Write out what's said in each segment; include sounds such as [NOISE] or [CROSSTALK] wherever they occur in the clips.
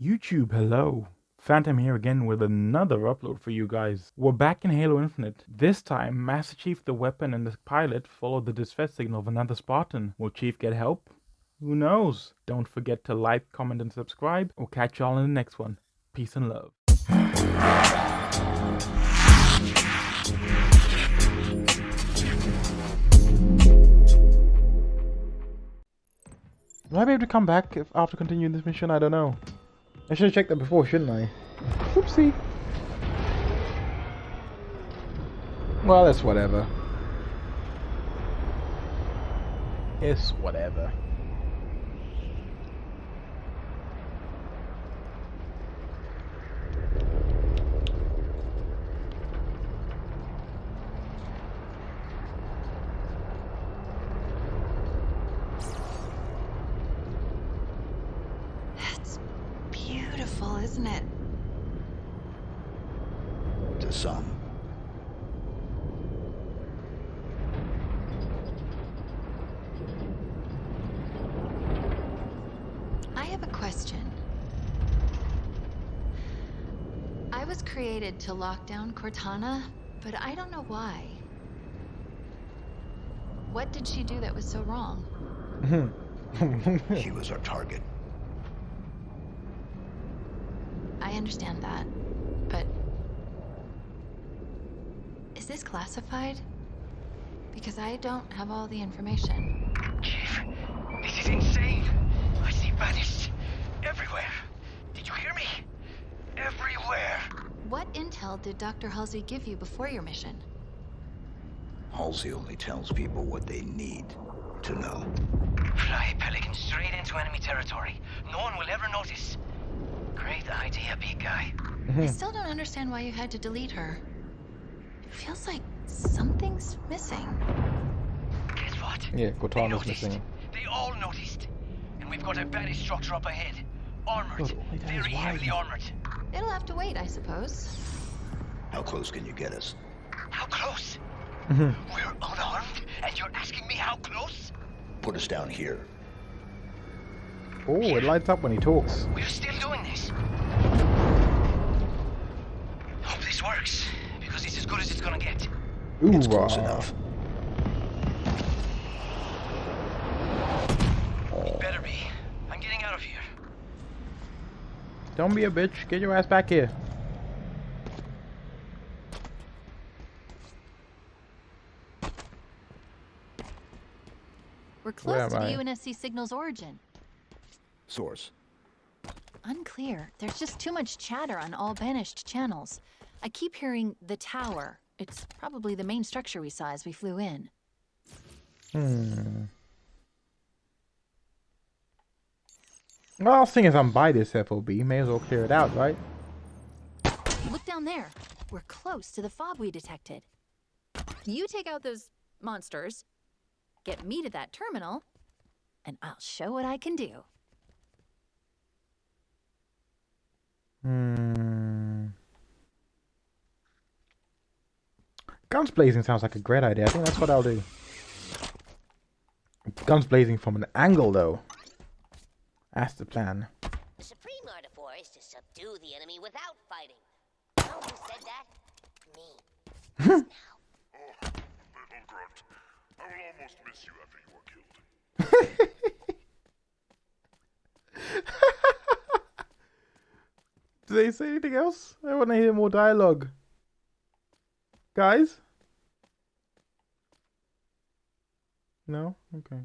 YouTube, hello. Phantom here again with another upload for you guys. We're back in Halo Infinite. This time, Master Chief, the weapon, and the pilot follow the distress signal of another Spartan. Will Chief get help? Who knows? Don't forget to like, comment, and subscribe. We'll catch y'all in the next one. Peace and love. Will I be able to come back if, after continuing this mission? I don't know. I should have checked that before, shouldn't I? Oopsie. Well, that's whatever. It's whatever. It's beautiful, isn't it? To some. I have a question. I was created to lock down Cortana, but I don't know why. What did she do that was so wrong? Hmm. [LAUGHS] She was our target. I understand that, but... Is this classified? Because I don't have all the information. Chief, this is insane. I see banished everywhere. Did you hear me? Everywhere. What intel did Dr. Halsey give you before your mission? Halsey only tells people what they need to know. Fly Pelican straight into enemy territory. No one will ever notice. Great idea, big guy. I still don't understand why you had to delete her. It feels like something's missing. Guess what? Yeah, They Cortana's missing. They all noticed. And we've got a banished structure up ahead. Armored. God, all that is Very heavily armored. It'll have to wait, I suppose. How close can you get us? How close? Mhm. We're unarmed, and you're asking me how close? Put us down here. oh, it lights up when he talks. We're still doing this. Hope this works, because it's as good as it's gonna get. Ooh, It's close uh, enough. Better be. I'm getting out of here. Don't be a bitch. Get your ass back here. We're close to am the I? UNSC signal's origin. Source. Unclear. There's just too much chatter on all banished channels. I keep hearing the tower. It's probably the main structure we saw as we flew in. Hmm. Well, seeing as I'm by this FOB, may as well clear it out, right? Look down there. We're close to the fob we detected. You take out those monsters, get me to that terminal, and I'll show what I can do. Hmm. Guns blazing sounds like a great idea. I think that's what I'll do. Guns blazing from an angle, though. That's the plan. The supreme art of war is to subdue the enemy without fighting. You know who said that? Me. [LAUGHS] Now. Little grunt. I will almost miss [LAUGHS] you after you are killed. Do they say anything else? I want to hear more dialogue. Guys? No? Okay.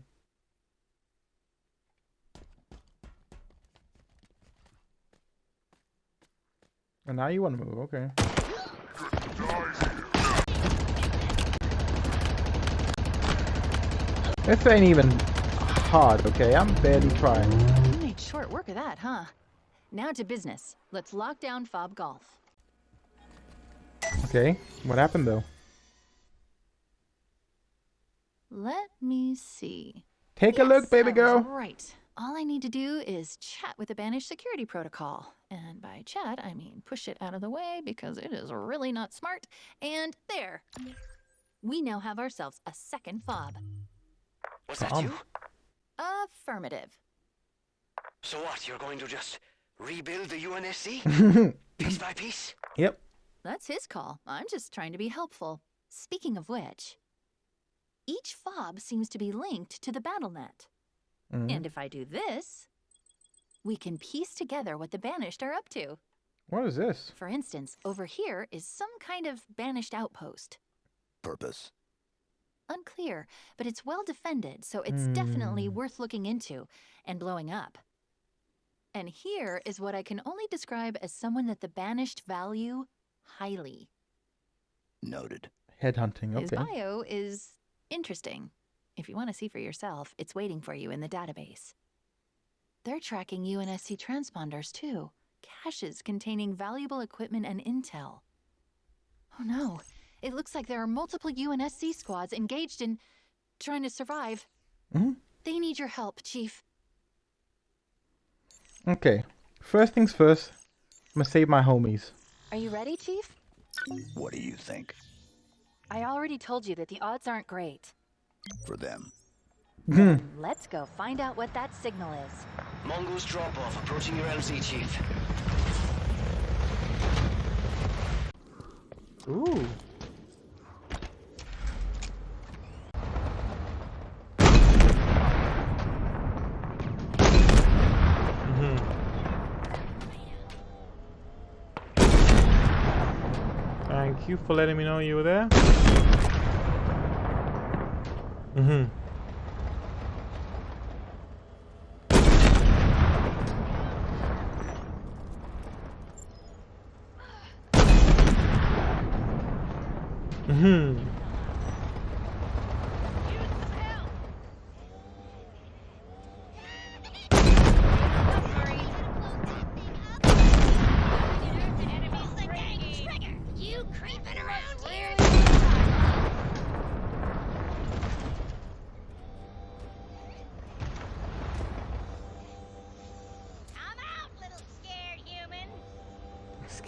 And now you want to move, okay. This ain't even hard, okay? I'm barely trying. You made short work of that, huh? Now to business. Let's lock down Fob Golf. Okay, what happened though? Let me see. Take a look, baby girl. Right. All I need to do is chat with the banished security protocol. And by chat, I mean push it out of the way because it is really not smart. And there. We now have ourselves a second fob. Was that Um. you? Affirmative. So what? You're going to just Rebuild the UNSC? [LAUGHS] piece by piece? Yep. That's his call. I'm just trying to be helpful. Speaking of which, each fob seems to be linked to the BattleNet. Mhm. And if I do this, we can piece together what the Banished are up to. What is this? For instance, over here is some kind of Banished outpost. Purpose. Unclear, but it's well defended, so it's definitely Hmm. worth looking into and blowing up. And here is what I can only describe as someone that the Banished value highly. Noted. Headhunting. Okay. His bio is interesting. If you want to see for yourself, it's waiting for you in the database. They're tracking UNSC transponders too, caches containing valuable equipment and intel. Oh no, it looks like there are multiple UNSC squads engaged in trying to survive. Mhm. They need your help, Chief. Okay. First things first. I'm gonna save my homies. Are you ready, Chief? What do you think? I already told you that the odds aren't great. For them. Hmm. Let's go find out what that signal is. Mongoose drop off, approaching your LZ, Chief. Ooh. You for letting me know you were there. Mm-hmm.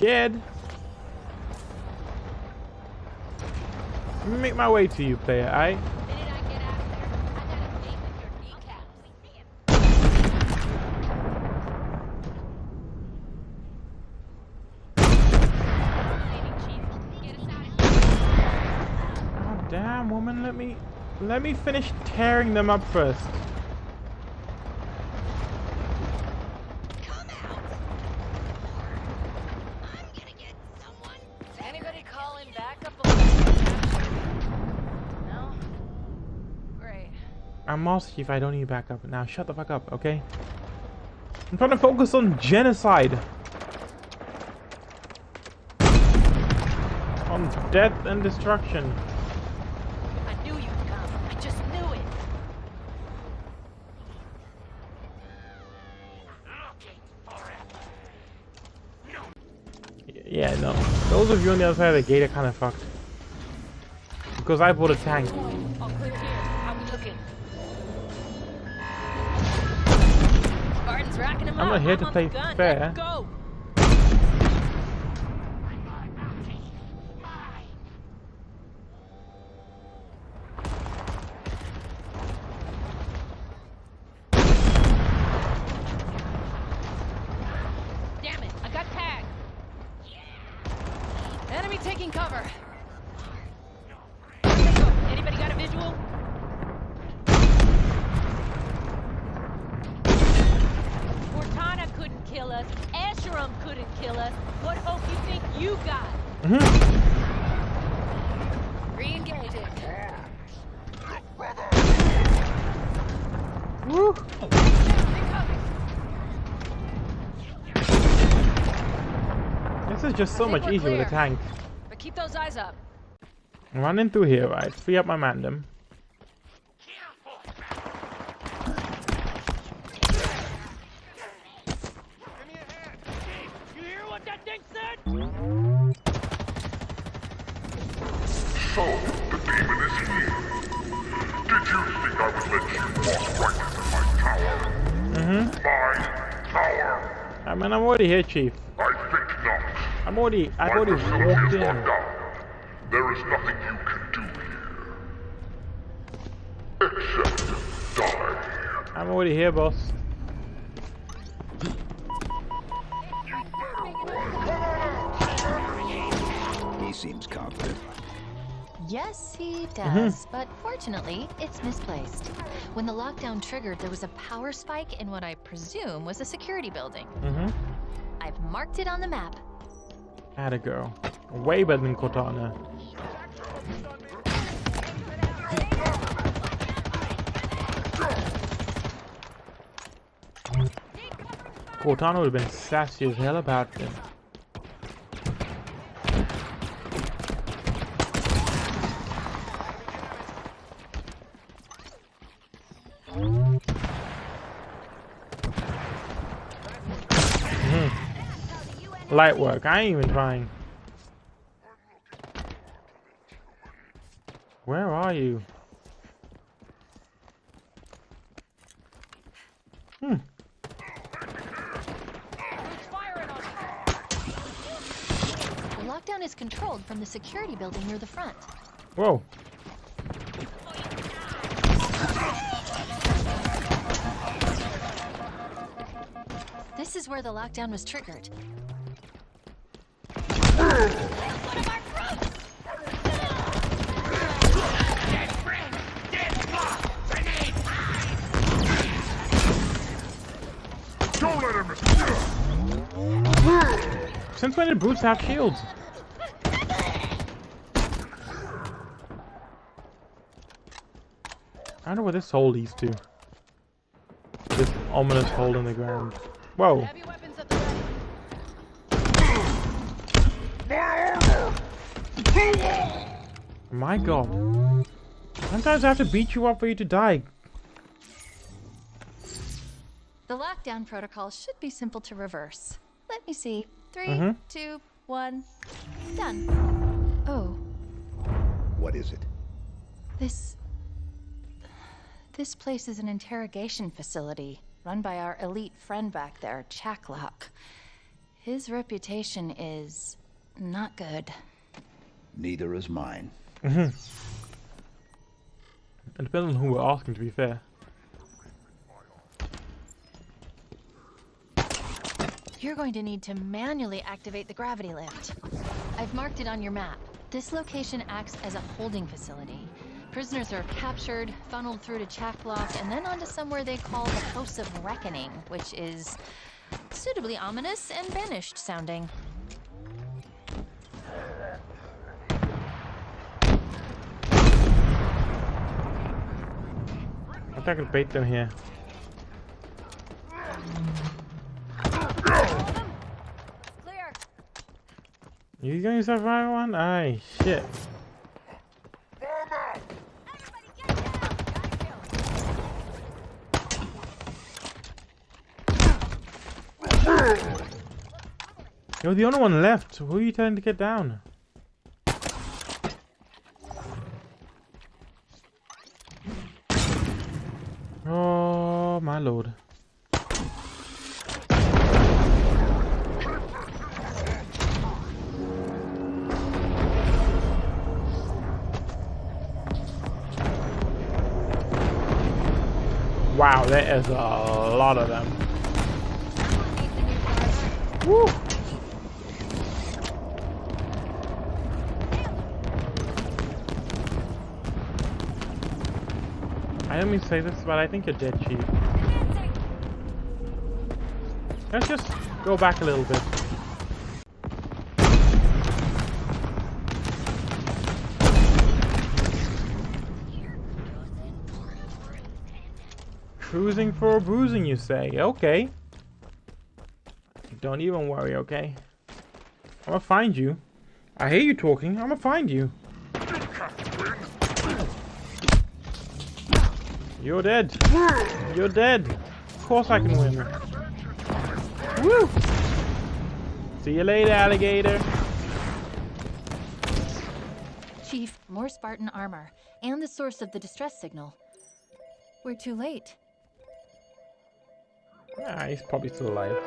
Scared. Let me make my way to you, player. I. damn, woman. Let me. Let me finish tearing them up first. I'm Chief. I don't need backup. Now shut the fuck up, okay? I'm trying to focus on genocide. On death and destruction. I knew you'd come. I just knew it. Yeah, no. Those of you on the other side of the gate are kind of fucked. Because I bought a tank. Spartan's racking them I'm up. not here to play fair. Go. Damn it! I got tagged. Enemy taking cover. Anybody got a visual? Cortana couldn't kill us. Escharum couldn't kill us. What hope you think you got? Mhm. Re-engaging. Woo. This is just so much we're easier with a tank. But keep those eyes up. I'm running through here, right? Free up my mandem. You hear what that thing said? So, the demon is here. Did you think I would let you walk right Mm hmm. I mean, I'm already here, Chief. I think not. I'm already. I've My already walked in. There is nothing you can do here. Except die. I'm already here, boss. He seems confident. Yes, he does, but fortunately, it's misplaced. When the lockdown triggered, there was a power spike in what I presume was a security building. Mm-hmm. I've marked it on the map. Atta girl. Way better than Cortana. Cortana would have been sassy as hell about it. Light work, I ain't even trying. Where are you? Hmm. The lockdown is controlled from the security building near the front. Whoa. This is where the lockdown was triggered. Since when did brutes have shields? I wonder where this hole leads to. This ominous hole in the ground. Whoa. My god. Sometimes I have to beat you up for you to die. The lockdown protocol should be simple to reverse. Let me see. Three, Mhm. two, one, done. Oh, What is it? this. This place is an interrogation facility run by our elite friend back there, Chak 'Lok. His reputation is not good. Neither is mine. Mm -hmm. It depends on who we're asking, to be fair. You're going to need to manually activate the gravity lift. I've marked it on your map. This location acts as a holding facility. Prisoners are captured, funneled through to Chak 'Lok, and then onto somewhere they call the House of Reckoning, which is suitably ominous and banished sounding. Think I could bait them here. You gonna survive one? Aye, shit. You're the only one left. Who are you telling to get down? There is a lot of them. Woo! I didn't mean to say this, but I think you're dead cheap. Let's just go back a little bit. Cruising for a bruising, you say? Okay. Don't even worry, okay? I'm gonna find you. I hear you talking. I'm gonna find you. You're dead. You're dead. Of course I can win. Woo! See you later, alligator. Chief, more Spartan armor, and the source of the distress signal. We're too late. Ah, he's probably still alive.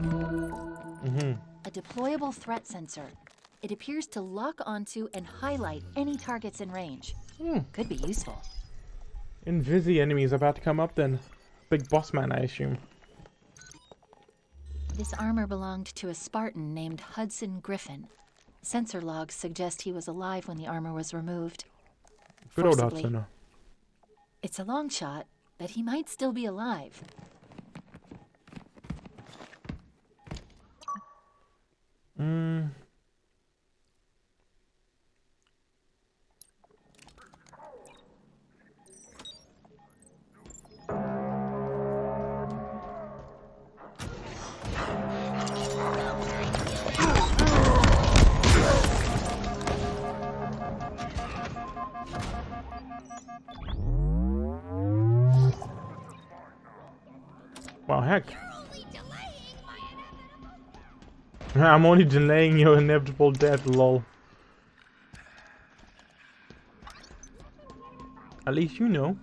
Mm-hmm. A deployable threat sensor. It appears to lock onto and highlight any targets in range. Hmm. Could be useful. Invisi enemies about to come up then. Big boss man, I assume. This armor belonged to a Spartan named Hudson Griffin. Sensor logs suggest he was alive when the armor was removed. Good old Hudson. It's a long shot, but he might still be alive. Mm. Well, heck. [LAUGHS] I'm only delaying your inevitable death, lol. At least you know.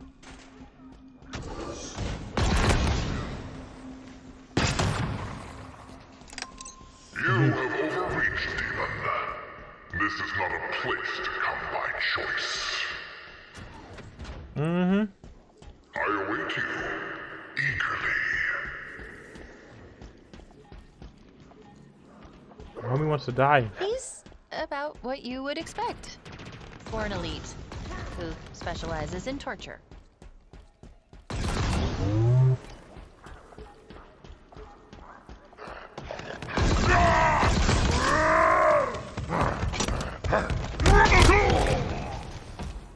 You have overreached, demon. This is not a place to come by choice. Mm-hmm. I await you Homie wants to die. He's about what you would expect for an elite who specializes in torture.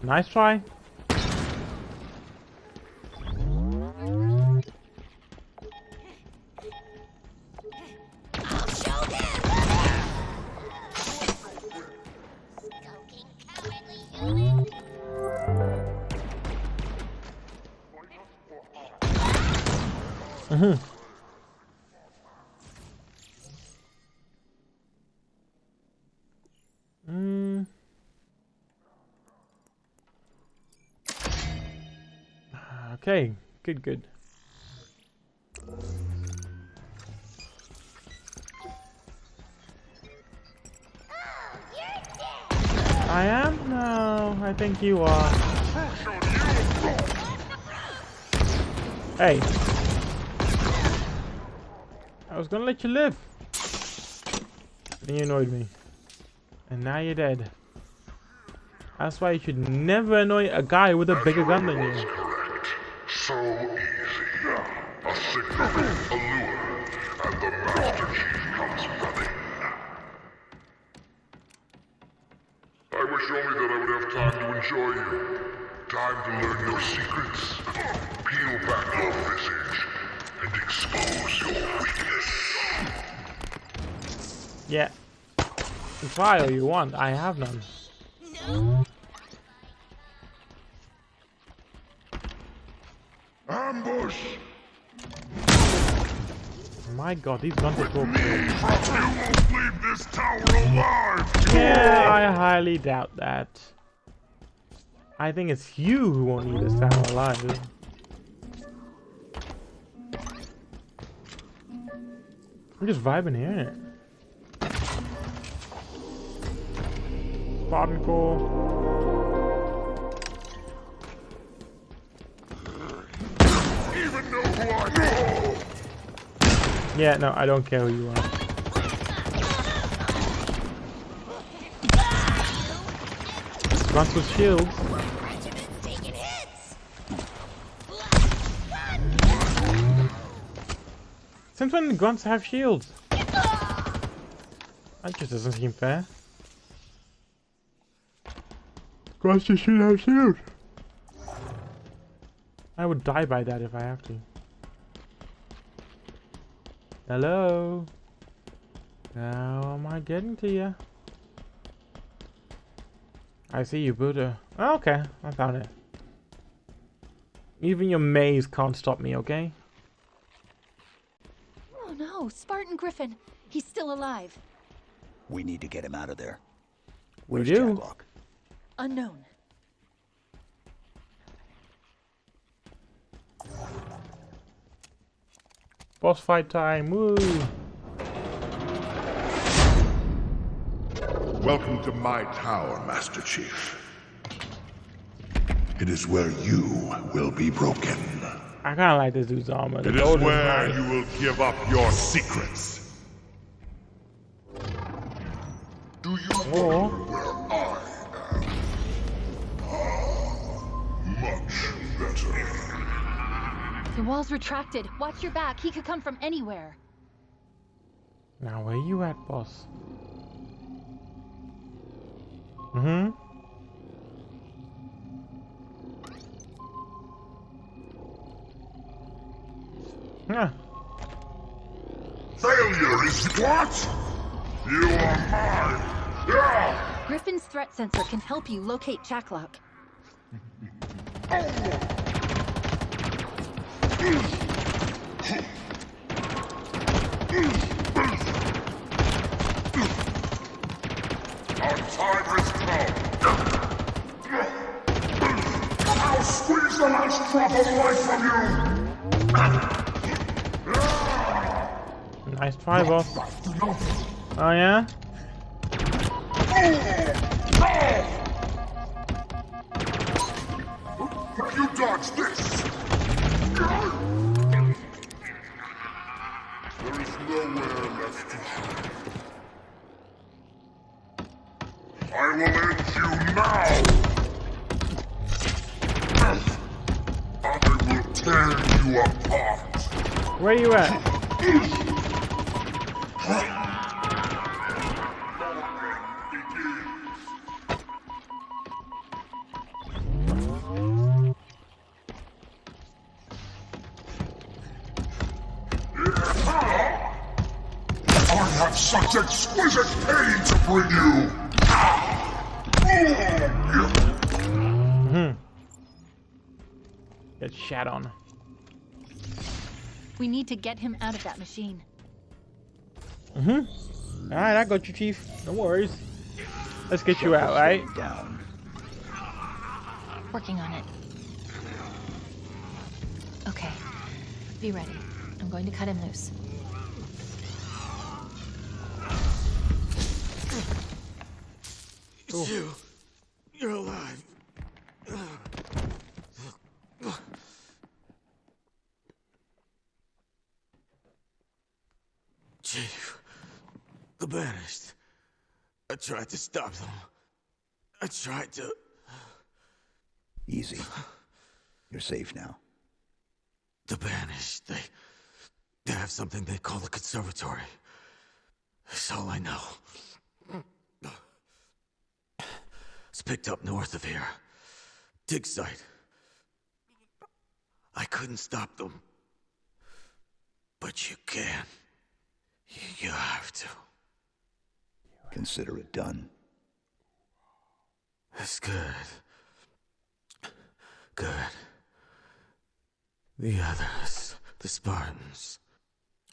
Nice try. Mhm. Mm. Okay, good, good. I am? No, I think you are. Hey. I was gonna let you live. Then you annoyed me. And now you're dead. That's why you should never annoy a guy with a bigger gun than you. Correct. So easy. A signal, a lure, and the Master Chief comes running. I wish only that I would have time to enjoy you. Time to learn your secrets. Yeah. All you want. I have none. Ambush! My god, these guns are so cool. You won't leave this tower alive! Yeah, I highly doubt that. I think it's you who won't need this tower alive. I'm just vibing here. Spartan core. Even know who I am! Yeah, no, I don't care who you are. Guns with shields. Since when do grunts have shields? That just doesn't seem fair. Grunts just should have shields. I would die by that if I have to. Hello? How am I getting to you? I see you, Buddha. Oh, okay, I found it. Even your maze can't stop me, okay? Oh no, Spartan Griffin. He's still alive. We need to get him out of there. We Where's do. Chak 'Lok? Unknown. Boss fight time, woo! Welcome to my tower, Master Chief. It is where you will be broken. I kinda like this dude's armor. The It is gold where nice. you will give up your secrets. Do you Or- The wall's retracted. Watch your back. He could come from anywhere. Now where you at, boss? Mm-hmm. Yeah. Failure is what? You are mine. Yeah! Griffin's threat sensor can help you locate Chak 'Lok. Our [LAUGHS] Nice try, boss. Oh yeah? You dodge this. There is nowhere left to hide. I will end you now. Get shat on. We need to get him out of that machine. Mhm. Alright, I got you, Chief. No worries. Let's get you out, right? Down. Working on it. Okay. Be ready. I'm going to cut him loose. It's you. You're alive. Chief, the banished. I tried to stop them. I tried to. Easy. You're safe now. The banished. They. They have something they call the conservatory. That's all I know. It's picked up north of here. Dig site. I couldn't stop them. But you can. You, you have to. Consider it done. That's good. Good. The others, the Spartans.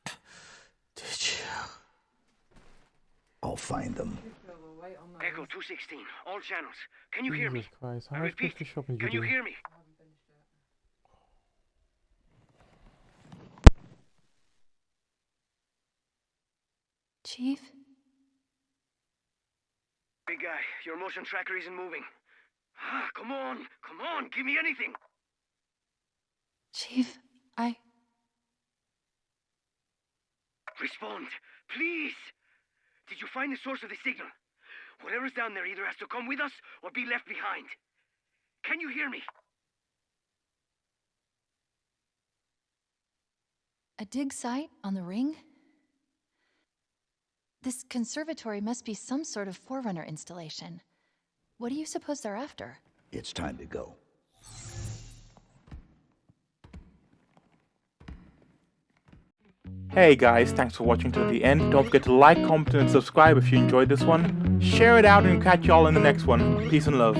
Did you? I'll find them. Echo 216, all channels. Can you hear me? Christ, I how much repeat, extra shopping did can you you hear me? Chief? Big guy, your motion tracker isn't moving. Ah, come on, come on, give me anything. Chief, I. Respond, please. Did you find the source of the signal? Whatever's down there either has to come with us or be left behind. Can you hear me? A dig site on the ring? This conservatory must be some sort of Forerunner installation. What do you suppose they're after? It's time to go. Hey guys, thanks for watching to the end. Don't forget to like, comment, and subscribe if you enjoyed this one. Share it out and catch y'all in the next one. Peace and love.